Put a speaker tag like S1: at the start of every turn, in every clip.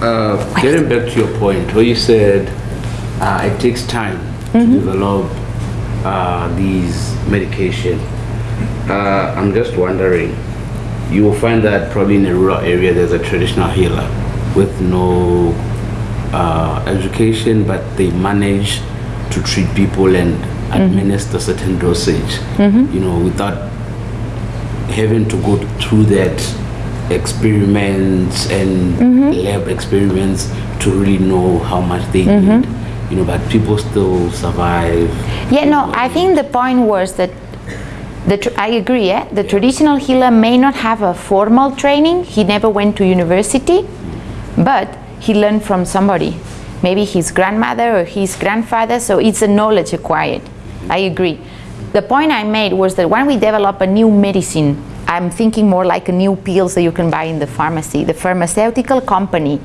S1: Uh, getting back to your point, where you said uh, it takes time to develop uh, these medication. Uh, I'm just wondering, you will find that probably in a rural area there's a traditional healer with no uh, education, but they manage to treat people and administer certain dosage, you know, without having to go through that experiments and mm-hmm. lab experiments to really know how much they mm-hmm. need. You know, but people still survive.
S2: Yeah, no, I think the point was that the tr- I agree, eh? yeah? the traditional healer may not have a formal training, he never went to university, but he learned from somebody. Maybe his grandmother or his grandfather, so it's a knowledge acquired. I agree. The point I made was that when we develop a new medicine, I'm thinking more like a new pills that you can buy in the pharmacy. The pharmaceutical company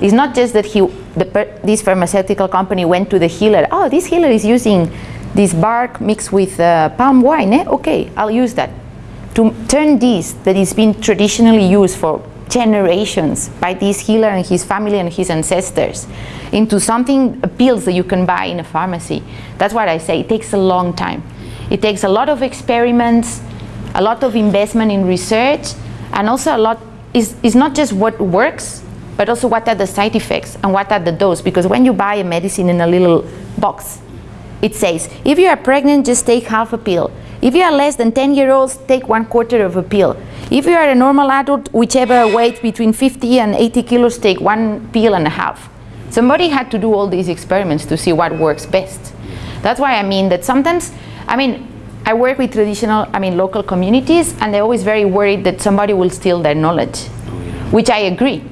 S2: is not just that he, the, this pharmaceutical company went to the healer. Oh, this healer is using this bark mixed with uh, palm wine. Eh? Okay, I'll use that. To turn this that has been traditionally used for generations by this healer and his family and his ancestors into something pills that you can buy in a pharmacy. That's what I say. It takes a long time. It takes a lot of experiments, a lot of investment in research, and also a lot is, is not just what works, but also what are the side effects and what are the dose. Because when you buy a medicine in a little box, it says, if you are pregnant, just take half a pill. If you are less than 10 year olds, take one quarter of a pill. If you are a normal adult, whichever weight between 50 and 80 kilos, take one pill and a half. Somebody had to do all these experiments to see what works best. That's why I mean that sometimes, I mean, I work with traditional, I mean, local communities, and they're always very worried that somebody will steal their knowledge, which I agree.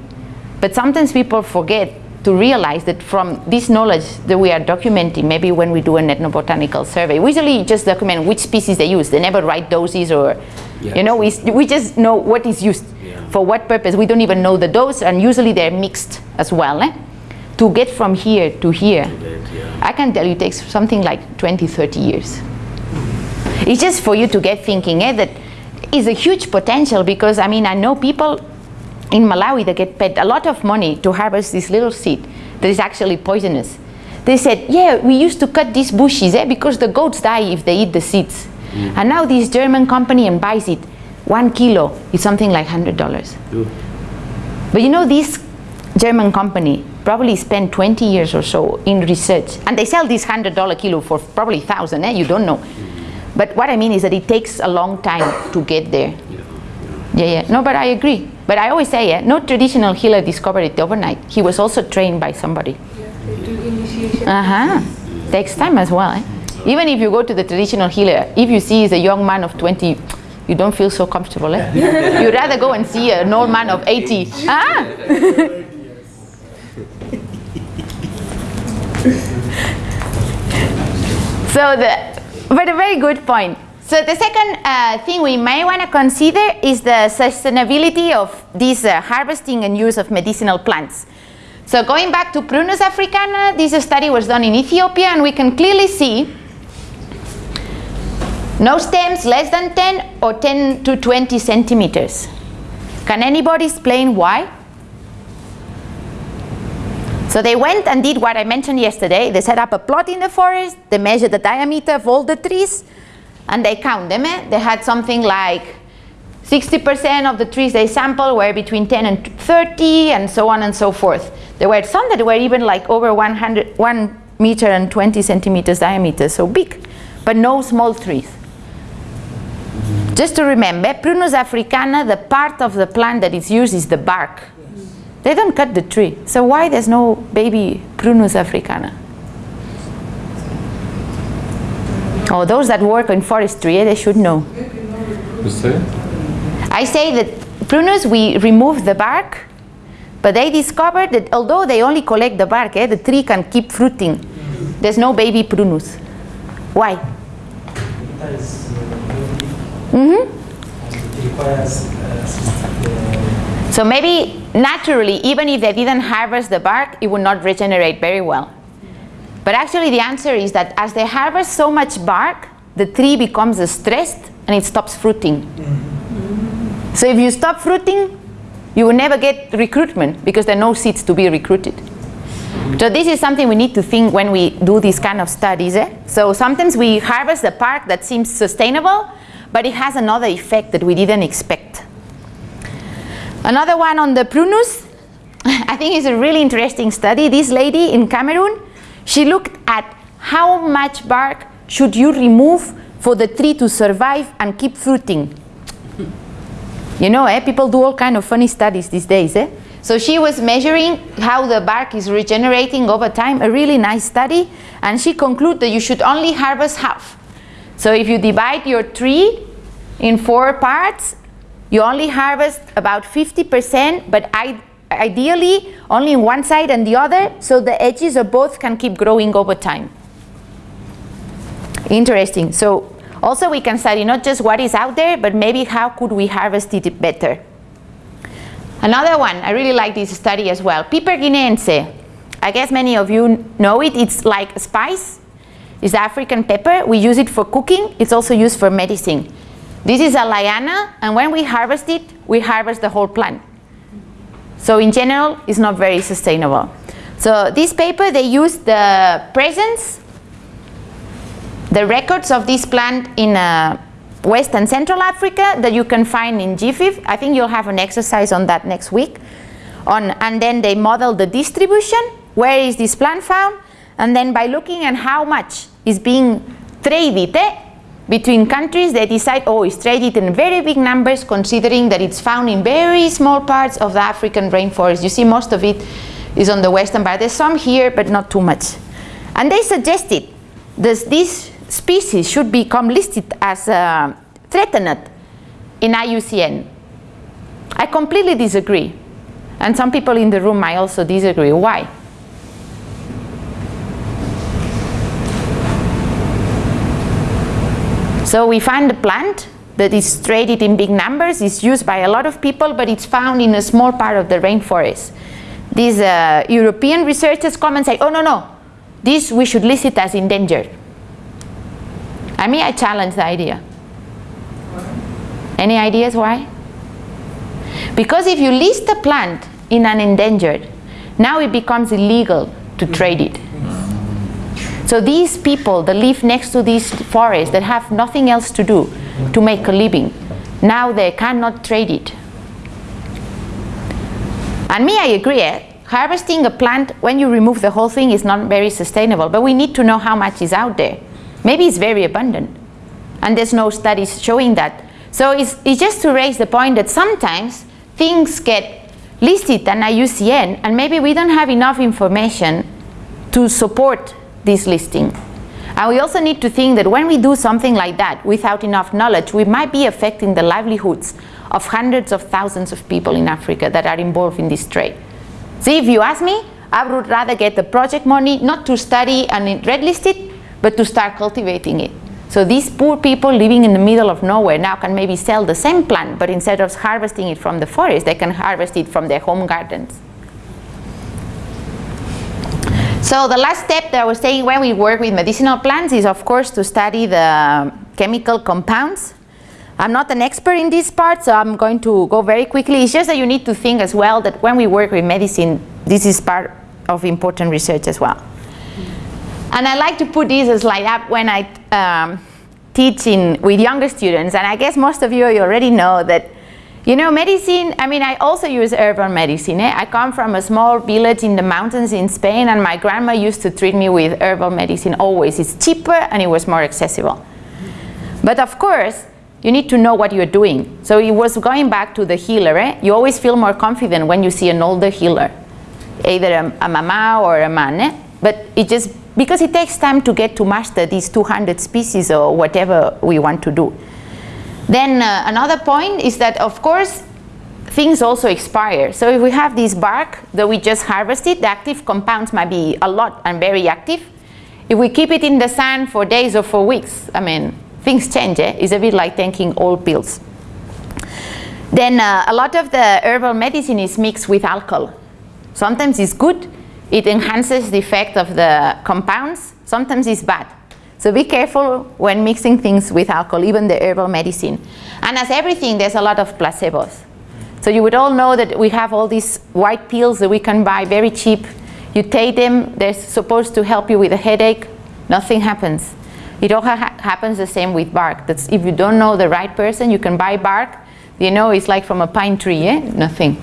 S2: But sometimes people forget to realize that from this knowledge that we are documenting, maybe when we do an ethnobotanical survey, we usually just document which species they use. They never write doses or, you know, we, we just know what is used
S1: Yeah.
S2: for what purpose. We don't even know the dose, and usually they're mixed as well. Eh? To get from here to here,
S1: That, yeah.
S2: I can tell you it takes something like 20, 30 years. It's just for you to get thinking eh, that is a huge potential because I mean I know people in Malawi that get paid a lot of money to harvest this little seed that is actually poisonous. They said, yeah, we used to cut these bushes eh, because the goats die if they eat the seeds. And now this German company and buys it. One kilo is something like $100.
S1: Ooh.
S2: But you know, this German company probably spent 20 years or so in research, and they sell this $100 kilo for probably 1,000, eh? you don't know. But what I mean is that it takes a long time to get there. Yeah, yeah. No, but I agree. But I always say, eh, no traditional healer discovered it overnight. He was also trained by somebody.
S3: They do initiation.
S2: Uh-huh. Takes time as well. Eh? Even if you go to the traditional healer, if you see he's a young man of 20, you don't feel so comfortable. Eh? You'd rather go and see an old man of 80. Ah! so the, but a very good point. So the second uh, thing we may want to consider is the sustainability of this uh, harvesting and use of medicinal plants. So going back to Prunus africana, this study was done in Ethiopia and we can clearly see no stems less than 10 or 10 to 20 centimeters. Can anybody explain why? So they went and did what I mentioned yesterday. They set up a plot in the forest, they measured the diameter of all the trees, and they count them. Eh? They had something like 60% of the trees they sampled were between 10 and 30, and so on and so forth. There were some that were even like over 100, 1 meter and 20 centimeters diameter, so big, but no small trees. Just to remember, Prunus africana, the part of the plant that is used is the bark. They don't cut the tree. So why there's no baby Prunus africana? Oh, those that work in forestry, eh, they should know.
S4: You say?
S2: I say that prunus, we remove the bark, but they discovered that although they only collect the bark, eh, the tree can keep fruiting. There's no baby prunus. Why?
S5: Because
S2: hmm
S5: it requires uh,
S2: So maybe naturally, even if they didn't harvest the bark, it would not regenerate very well. But actually the answer is that as they harvest so much bark, the tree becomes stressed and it stops fruiting. So if you stop fruiting, you will never get recruitment because there are no seeds to be recruited. So this is something we need to think when we do these kind of studies. Eh? So sometimes we harvest a park that seems sustainable, but it has another effect that we didn't expect. Another one on the prunus, I think is a really interesting study. This lady in Cameroon, she looked at how much bark should you remove for the tree to survive and keep fruiting. You know, eh, people do all kind of funny studies these days. Eh? So she was measuring how the bark is regenerating over time, a really nice study, and she concluded that you should only harvest half. So if you divide your tree in four parts, you only harvest about 50%, but I, ideally only in one side and the other, so the edges of both can keep growing over time. Interesting. So also we can study not just what is out there, but maybe how could we harvest it better. Another one, I really like this study as well. Piper guineense. I guess many of you know it. It's like spice. It's African pepper. We use it for cooking. It's also used for medicine. This is a liana, and when we harvest it, we harvest the whole plant. So in general, it's not very sustainable. So this paper, they use the presence, the records of this plant in uh, West and Central Africa that you can find in GBIF. I think you'll have an exercise on that next week. On, and then they model the distribution, where is this plant found, and then by looking at how much is being traded eh, between countries, they decide, oh, it's traded in very big numbers considering that it's found in very small parts of the African rainforest. You see most of it is on the western part. There's some here, but not too much. And they suggested that this species should become listed as uh, threatened in IUCN. I completely disagree. And some people in the room might also disagree. Why? So we find a plant that is traded in big numbers, is used by a lot of people, but it's found in a small part of the rainforest. These uh, European researchers come and say, oh no, no, this we should list it as endangered. I mean, I challenge the idea. Any ideas why? Because if you list a plant in an endangered, now it becomes illegal to trade it. So these people that live next to these forests that have nothing else to do to make a living, now they cannot trade it. And me, I agree, eh? harvesting a plant when you remove the whole thing is not very sustainable, but we need to know how much is out there. Maybe it's very abundant, and there's no studies showing that. So it's, it's just to raise the point that sometimes things get listed on IUCN, and maybe we don't have enough information to support this listing. And we also need to think that when we do something like that without enough knowledge, we might be affecting the livelihoods of hundreds of thousands of people in Africa that are involved in this trade. So if you ask me, I would rather get the project money not to study and red list it, but to start cultivating it. So these poor people living in the middle of nowhere now can maybe sell the same plant, but instead of harvesting it from the forest, they can harvest it from their home gardens. So the last step that I was saying when we work with medicinal plants is of course to study the chemical compounds. I'm not an expert in this part, so I'm going to go very quickly. It's just that you need to think as well that when we work with medicine, this is part of important research as well. And I like to put this slide up when I um, teach in, with younger students, and I guess most of you already know that you know, medicine, I mean, I also use herbal medicine. Eh? I come from a small village in the mountains in Spain and my grandma used to treat me with herbal medicine always. It's cheaper and it was more accessible. But of course, you need to know what you're doing. So it was going back to the healer. Eh? You always feel more confident when you see an older healer, either a, a mama or a man. Eh? But it just, because it takes time to get to master these 200 species or whatever we want to do. Then uh, another point is that of course things also expire. So if we have this bark that we just harvested, the active compounds might be a lot and very active. If we keep it in the sun for days or for weeks, I mean, things change. Eh? It's a bit like taking old pills. Then uh, a lot of the herbal medicine is mixed with alcohol. Sometimes it's good, it enhances the effect of the compounds. Sometimes it's bad. So be careful when mixing things with alcohol, even the herbal medicine. And as everything, there's a lot of placebos. So you would all know that we have all these white pills that we can buy very cheap. You take them, they're supposed to help you with a headache, nothing happens. It all ha happens the same with bark. That's if you don't know the right person, you can buy bark, you know it's like from a pine tree, eh? nothing.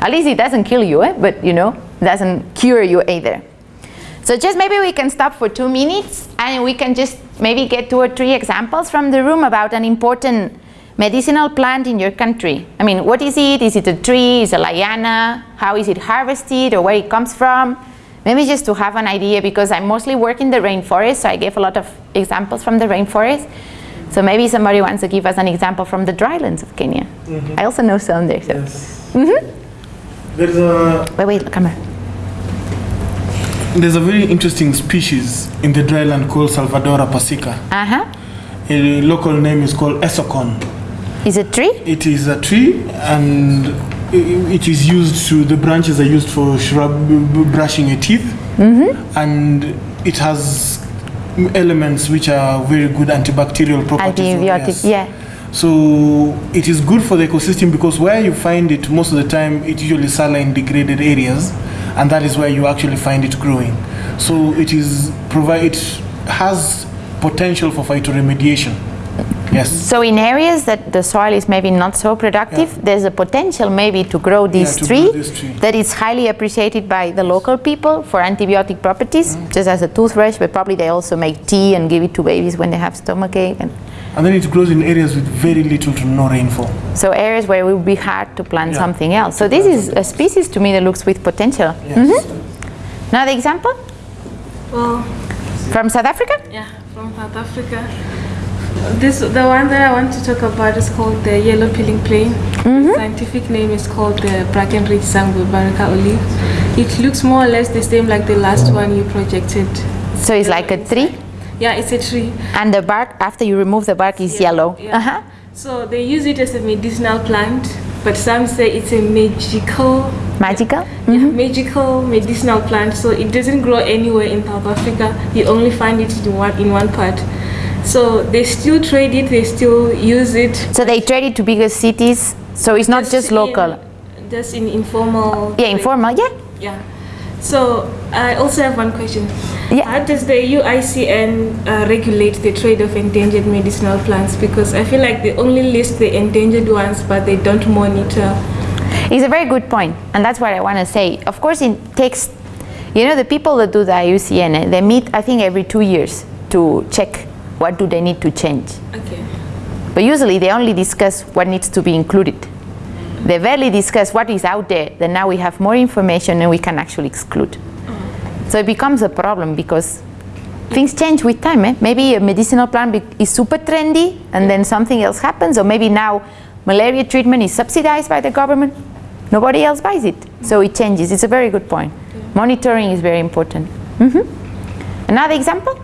S2: At least it doesn't kill you, eh? but you know, doesn't cure you either. So just maybe we can stop for two minutes and we can just maybe get two or three examples from the room about an important medicinal plant in your country. I mean, what is it? Is it a tree? Is it a liana? How is it harvested or where it comes from? Maybe just to have an idea because I mostly work in the rainforest, so I gave a lot of examples from the rainforest. So maybe somebody wants to give us an example from the drylands of Kenya. Mm-hmm. I also know some there. So.
S4: Yes. Mm-hmm. There's a
S2: Wait, wait, come here.
S4: There's a very interesting species in the dryland called Salvadora persica.
S2: Uh-huh.
S4: A local name is called Esocon.
S2: Is it tree?
S4: It is a tree and it is used to the branches are used for shrub brushing your teeth and it has elements which are very good antibacterial properties.
S2: Antibiotic, yeah.
S4: So it is good for the ecosystem because where you find it most of the time, it's usually saline degraded areas, and that is where you actually find it growing. So it is provide it has potential for phytoremediation. Yes.
S2: So in areas that the soil is maybe not so productive,
S4: Yeah.
S2: there's a potential maybe to grow this,
S4: grow
S2: tree,
S4: tree.
S2: that is highly appreciated by the local people for antibiotic properties,
S4: Mm.
S2: just as a toothbrush, but probably they also make tea and give it to babies when they have stomachache. And
S4: And then it grows in areas with very little to no rainfall.
S2: so areas where it would be hard to plant
S4: Yeah.
S2: something else. So this is a species to me that looks with potential.
S4: Yes. Mm-hmm.
S2: Another example
S3: Well,
S2: from South Africa?
S3: yeah, from South Africa. This the one that I want to talk about is called the yellow peeling plane. Mm-hmm. Scientific name is called the Brackenridgea zanguebarica olive. It looks more or less the same like the last oh. one you projected.
S2: So it's like a tree,
S3: Yeah, it's a tree.
S2: and the bark, after you remove the bark, is yellow.
S3: Yeah.
S2: Uh-huh.
S3: So they use it as a medicinal plant, but some say it's a magical
S2: Magical?
S3: Yeah, magical medicinal plant. So it doesn't grow anywhere in South Africa. You only find it in one in one part. So they still trade it. They still use it.
S2: So they trade it to bigger cities, so it's not just
S3: in-
S2: local.
S3: just in informal.
S2: Yeah, informal, yeah.
S3: Yeah. So I also have one question.
S2: Yeah.
S3: How does the UICN uh, regulate the trade of endangered medicinal plants? Because I feel like they only list the endangered ones, but they don't monitor.
S2: It's a very good point, and that's what I want to say. Of course, it takes, you know, the people that do the IUCN, eh, they meet, I think, every two years to check what do they need to change.
S3: Okay.
S2: But usually they only discuss what needs to be included. They barely discuss what is out there, then now we have more information and we can actually exclude. So it becomes a problem because things change with time. Eh? Maybe a medicinal plant is super trendy and then something else happens, or maybe now malaria treatment is subsidized by the government. Nobody else buys it. So it changes. It's a very good point. Monitoring is very important. Mhm. Another example?